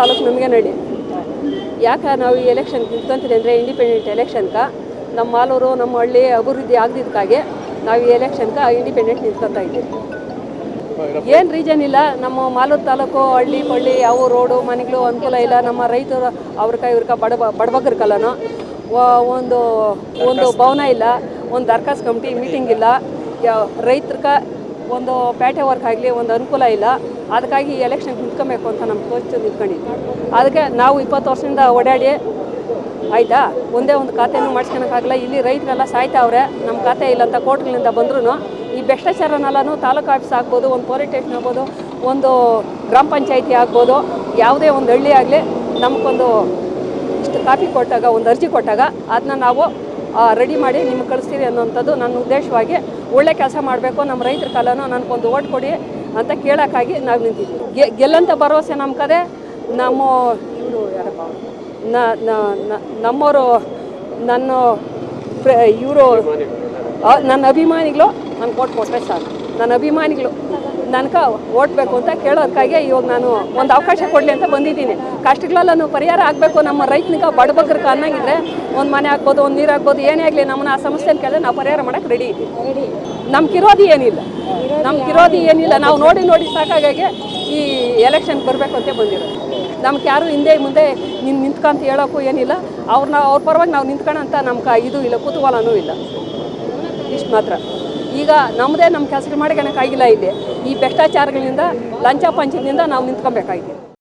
ತಾಲೂಕು ನಮಗೆ ನಡಿ. ಯಾಕೆ ನಾವು ಈ ಎಲೆಕ್ಷನ್ ನಿಂತ್ಕೊಂತೀವಿ ಅಂದರೆ ಇಂಡಿಪೆಂಡೆಂಟ್ ಎಲೆಕ್ಷನ್ಗೆ ನಮ್ಮ ಮಾಲೂರು ನಮ್ಮ ಹಳ್ಳಿ ಅಭಿವೃದ್ಧಿ ಆಗದಿದ್ದಕ್ಕಾಗಿ ನಾವು ಈ ಎಲೆಕ್ಷನ್ಗೆ ಇಂಡಿಪೆಂಡೆಂಟ್ ನಿಂತ್ಕೊತಾ ಇದ್ದೀವಿ. ಏನು ರೀಸನ್ ಇಲ್ಲ ನಮ್ಮ ಮಾಲೂರು ತಾಲೂಕು ಹಳ್ಳಿ ಪಳ್ಳಿ ಯಾವ ರೋಡು ಮನೆಗಳು ಅನುಕೂಲ ಇಲ್ಲ. ನಮ್ಮ ರೈತರು ಅವ್ರಕ ಇವ್ರಕ ಬಡ ಬಡಬಗ್ರ ಕಲನು ಒಂದು ಒಂದು ಭವನ ಇಲ್ಲ ಒಂದು ದರ್ಖಾಸ್ ಕಮಿಟಿ ಮೀಟಿಂಗ್ ಇಲ್ಲ. ಯಾವ ರೈತರ್ಕ ಒಂದು ಪ್ಯಾಟೆ ವರ್ಕ್ ಆಗಲಿ, ಒಂದು ಅನುಕೂಲ ಇಲ್ಲ. ಅದಕ್ಕಾಗಿ ಈ ಎಲೆಕ್ಷನ್ ನಿಂತ್ಕೊಬೇಕು ಅಂತ ನಮ್ಮ ಕೋಚ್ ನಿಂತ್ಕೊಂಡಿದ್ವಿ. ಅದಕ್ಕೆ ನಾವು ಇಪ್ಪತ್ತು ವರ್ಷದಿಂದ ಓಡಾಡಿ, ಆಯಿತಾ? ಒಂದೇ ಒಂದು ಖಾತೆನೂ ಮಾಡಿಸ್ಕೊಳಕ್ಕಾಗಲ್ಲ ಇಲ್ಲಿ ರೈತರೆಲ್ಲ ಸಾಯ್ತಾವ್ರೆ. ನಮ್ಮ ಖಾತೆ ಇಲ್ಲ ಅಂತ ಕೋರ್ಟ್ಗಳಿಂದ ಬಂದ್ರೂ ಈ ಭ್ರಷ್ಟಾಚಾರನೆಲ್ಲನೂ ತಾಲೂಕು ಆಫೀಸ್ ಆಗ್ಬೋದು, ಒಂದು ಪೊಲೀಸ್ ಸ್ಟೇಷನ್ ಆಗ್ಬೋದು, ಒಂದು ಗ್ರಾಮ ಪಂಚಾಯಿತಿ ಆಗ್ಬೋದು, ಯಾವುದೇ ಒಂದು ಹಳ್ಳಿ ಆಗಲಿ ನಮಗೊಂದು ಇಷ್ಟು ಕಾಪಿ ಕೊಟ್ಟಾಗ, ಒಂದು ಅರ್ಜಿ ಕೊಟ್ಟಾಗ ಅದನ್ನ ನಾವು ರೆಡಿ ಮಾಡಿ ನಿಮ್ಗೆ ಕಳಿಸ್ತೀರಿ ಅನ್ನೋಂಥದ್ದು ನನ್ನ ಉದ್ದೇಶವಾಗಿ ಒಳ್ಳೆ ಕೆಲಸ ಮಾಡಬೇಕು, ನಮ್ಮ ರೈತರ ಕಾಲನೂ ನನಗೊಂದು ಓಟ್ ಕೊಡಿ ಅಂತ ಕೇಳೋಕ್ಕಾಗಿ ನಾವು ನಿಂತಿದ್ದೀವಿ. ಗೆ ಗೆಲ್ಲಂತ ಭರವಸೆ ನಮ್ಮ ಕದೆ. ನಮ್ಮ ಇವರು ನಮ್ಮವರು, ನನ್ನ ಇವರು ನನ್ನ ಅಭಿಮಾನಿಗಳು ನಾನು ಓಟ್ ಕೊಟ್ಟರೆ ಸಾಕು. ನನ್ನ ಅಭಿಮಾನಿಗಳು. ನನಗೆ ಓಟ್ಬೇಕು ಅಂತ ಕೇಳೋದಕ್ಕಾಗಿ ಇವಾಗ ನಾನು ಒಂದು ಅವಕಾಶ ಕೊಡಲಿ ಅಂತ ಬಂದಿದ್ದೀನಿ. ಕಷ್ಟಗಳೆಲ್ಲನೂ ಪರಿಹಾರ ಆಗಬೇಕು. ನಮ್ಮ ರೈತನಿಗೆ ಬಡಬಗ್ರಕ್ಕೆ ಅನ್ನಂಗಿದ್ರೆ ಒಂದು ಮನೆ ಆಗ್ಬೋದು ಒಂದು ನೀರು ಆಗ್ಬೋದು ಏನೇ ಆಗಲಿ ನಮ್ಮನ್ನ ಆ ಸಮಸ್ಯೆನ ಕೇಳಿದ್ರೆ ನಾವು ಪರಿಹಾರ ಮಾಡೋಕ್ಕೆ ರೆಡಿ ಇದ್ದೀವಿ. ನಮ್ಗಿರೋದು ಏನಿಲ್ಲ. ನಮ್ಗಿರೋದು ಏನಿಲ್ಲ. ನಾವು ನೋಡಿ ನೋಡಿ ಸಾಕಾಗಾಗಿ ಈ ಎಲೆಕ್ಷನ್ ಬರಬೇಕು ಅಂತ ಬಂದಿರೋದು. ನಮ್ಗೆ ಯಾರು ಹಿಂದೆ ಮುಂದೆ ನೀನು ನಿಂತ್ಕೊಂತ ಹೇಳೋಕ್ಕೂ ಏನಿಲ್ಲ. ಅವ್ರನ್ನ ಅವ್ರ ಪರವಾಗಿ ನಾವು ನಿಂತ್ಕೊಳ್ಳೋಂಥ ನಮ್ಗೆ ಇದು ಇಲ್ಲ ಕುತೂಹಲನೂ ಇಲ್ಲ. ಇಷ್ಟು ಮಾತ್ರ. ಈಗ ನಮ್ಮದೇ ನಮ್ಮ ಕೆಲಸಗಳು ಮಾಡ್ಕೊಳಕ್ಕಾಗಿಲ್ಲ ಇದೆ ಈ ಭ್ರಷ್ಟಾಚಾರಗಳಿಂದ ಲಂಚ ಪಂಚದಿಂದ ನಾವು ನಿಂತ್ಕೊಬೇಕಾಗಿದೆ.